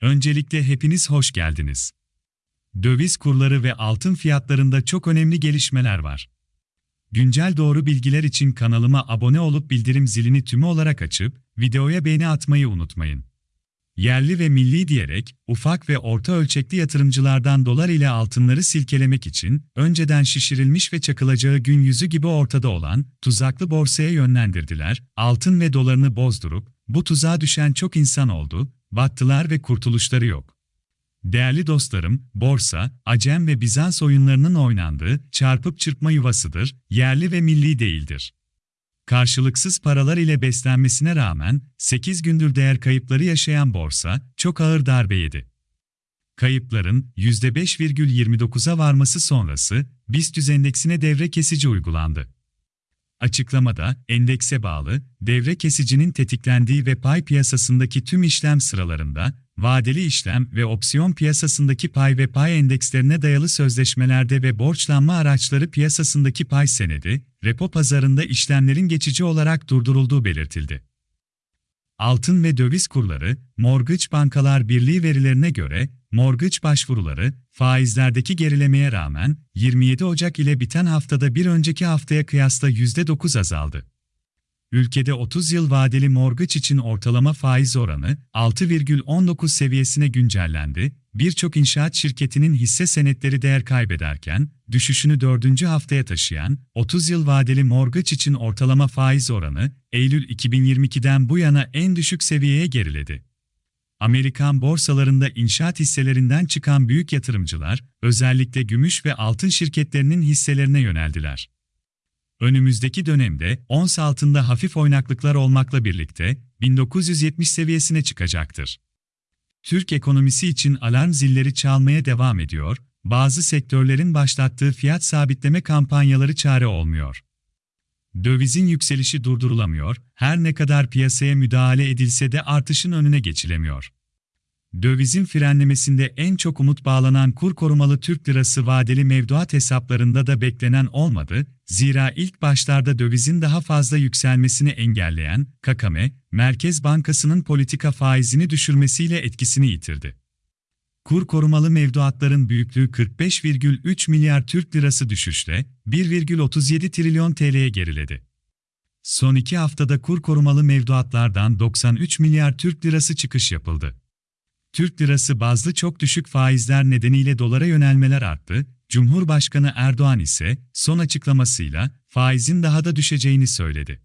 Öncelikle hepiniz hoş geldiniz. Döviz kurları ve altın fiyatlarında çok önemli gelişmeler var. Güncel doğru bilgiler için kanalıma abone olup bildirim zilini tümü olarak açıp videoya beğeni atmayı unutmayın. Yerli ve milli diyerek ufak ve orta ölçekli yatırımcılardan dolar ile altınları silkelemek için önceden şişirilmiş ve çakılacağı gün yüzü gibi ortada olan tuzaklı borsaya yönlendirdiler. Altın ve dolarını bozdurup bu tuzağa düşen çok insan oldu, battılar ve kurtuluşları yok. Değerli dostlarım, borsa, Acem ve Bizans oyunlarının oynandığı çarpıp çırpma yuvasıdır, yerli ve milli değildir. Karşılıksız paralar ile beslenmesine rağmen 8 gündür değer kayıpları yaşayan borsa çok ağır darbe yedi. Kayıpların %5,29'a varması sonrası BIST endeksine devre kesici uygulandı. Açıklamada, endekse bağlı, devre kesicinin tetiklendiği ve pay piyasasındaki tüm işlem sıralarında, vadeli işlem ve opsiyon piyasasındaki pay ve pay endekslerine dayalı sözleşmelerde ve borçlanma araçları piyasasındaki pay senedi, repo pazarında işlemlerin geçici olarak durdurulduğu belirtildi. Altın ve döviz kurları, Mortgage Bankalar Birliği verilerine göre, mortgage başvuruları, faizlerdeki gerilemeye rağmen 27 Ocak ile biten haftada bir önceki haftaya kıyasla %9 azaldı. Ülkede 30 yıl vadeli mortgage için ortalama faiz oranı 6,19 seviyesine güncellendi. Birçok inşaat şirketinin hisse senetleri değer kaybederken, düşüşünü dördüncü haftaya taşıyan 30 yıl vadeli mortgage için ortalama faiz oranı Eylül 2022'den bu yana en düşük seviyeye geriledi. Amerikan borsalarında inşaat hisselerinden çıkan büyük yatırımcılar, özellikle gümüş ve altın şirketlerinin hisselerine yöneldiler. Önümüzdeki dönemde ons altında hafif oynaklıklar olmakla birlikte 1970 seviyesine çıkacaktır. Türk ekonomisi için alarm zilleri çalmaya devam ediyor, bazı sektörlerin başlattığı fiyat sabitleme kampanyaları çare olmuyor. Dövizin yükselişi durdurulamıyor, her ne kadar piyasaya müdahale edilse de artışın önüne geçilemiyor. Dövizin frenlemesinde en çok umut bağlanan kur korumalı Türk lirası vadeli mevduat hesaplarında da beklenen olmadı, zira ilk başlarda dövizin daha fazla yükselmesini engelleyen KKM, Merkez Bankası'nın politika faizini düşürmesiyle etkisini yitirdi. Kur korumalı mevduatların büyüklüğü 45,3 milyar Türk lirası düşüşle 1,37 trilyon TL'ye geriledi. Son iki haftada kur korumalı mevduatlardan 93 milyar Türk lirası çıkış yapıldı. Türk lirası bazlı çok düşük faizler nedeniyle dolara yönelmeler arttı, Cumhurbaşkanı Erdoğan ise son açıklamasıyla faizin daha da düşeceğini söyledi.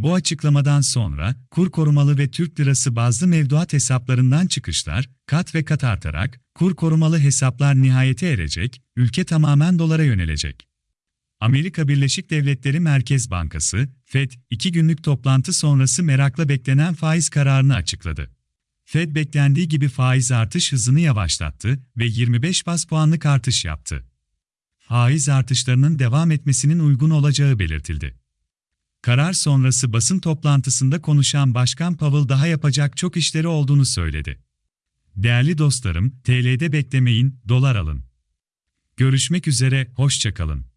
Bu açıklamadan sonra kur korumalı ve Türk lirası bazlı mevduat hesaplarından çıkışlar kat ve kat artarak kur korumalı hesaplar nihayete erecek, ülke tamamen dolara yönelecek. Amerika Birleşik Devletleri Merkez Bankası, FED, iki günlük toplantı sonrası merakla beklenen faiz kararını açıkladı. Fed beklendiği gibi faiz artış hızını yavaşlattı ve 25 bas puanlık artış yaptı. Faiz artışlarının devam etmesinin uygun olacağı belirtildi. Karar sonrası basın toplantısında konuşan Başkan Powell daha yapacak çok işleri olduğunu söyledi. Değerli dostlarım, TL'de beklemeyin, dolar alın. Görüşmek üzere, hoşçakalın.